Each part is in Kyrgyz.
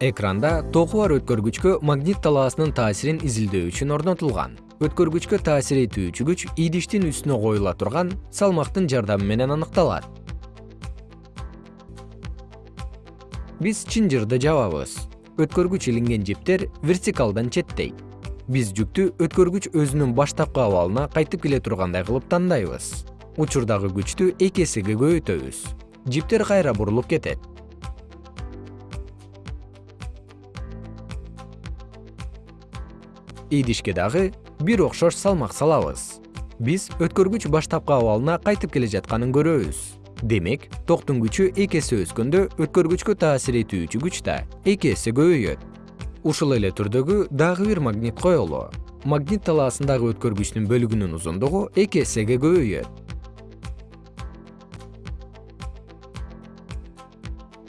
экранда току бар өткөргүчкө магнит талаасынын таасирин изилдөө үчүн орнотулган. Өткөргүчкө таасир этүүчү күч идиштин үстүнө коюла турган салмактын жардамы менен аныкталат. Биз чын жырды жабабыз. Өткөргүч илинген жиптер вертикалдан четтейт биз жүктү өткөргүч өзүнүн баштапкы абалына кайтып келе тургандай кылып тандайбыз. Учурдагы күчтү эки эсеге көбөйтөбүз жиптер кайра бурулуп кетет идишке дагы бир окшош салмак салабыз. Биз өткөргүч баштапкы абалына кайтып келе жатканын көрөбүз. Демек токтун күчү эки эсе өскөндө өткөргүчкө таасир этүүчү күч да эки эсе көбөйөт. Ушул эле түрдөгү дагы бир магнит коелу. Магнит талаасындагы өткөргүчтүн бөлүгүнүн узундугу эки эсеге көбөйөт.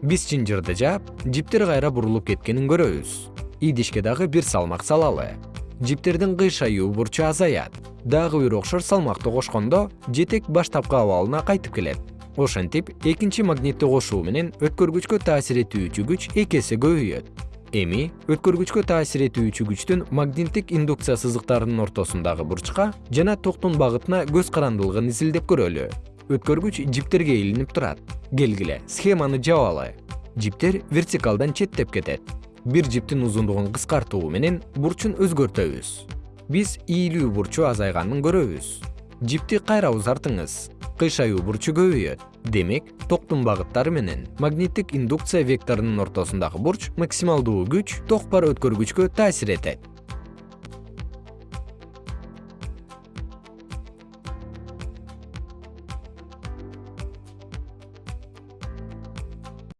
Биз чынжырды жаап жиптер кайра бурулуп кеткенин көрөбүз. Идишке дагы бир салмак салалы жиптердин кыйшаюу бурчу азаят. Дагы бир окшош салмакты кошкондо жетек баштапкы абалына кайтып келет. Ошентип экинчи магнитти кошуу менен өткөргүчкө таасир этүүчү күч эки эсе көбөйөт. Эми өткөргүчкө таасир этүүчү күчтүн магниттик индукция сызыктарынын ортосундагы бурчка жана токтун багытына көз карандылыгын изилдеп көрөлү. Өткөргүч жиптерге илинип турат. Келгиле схеманы жабалы. Жиптер вертикалдан четтеп кетет бир жиптин узундугун кыскартуу менен бурчун өзгөртөбүз. Биз ийилүү бурчу азайганын көрөбүз. Жипти кайра узартыңыз кыйшаюу бурчу көбөйөт. Демек токтун багыттары менен магниттик индукция векторунун ортосундагы бурч максималдуу күч ток бар өткөргүчкө таасир этет